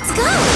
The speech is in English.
Let's go!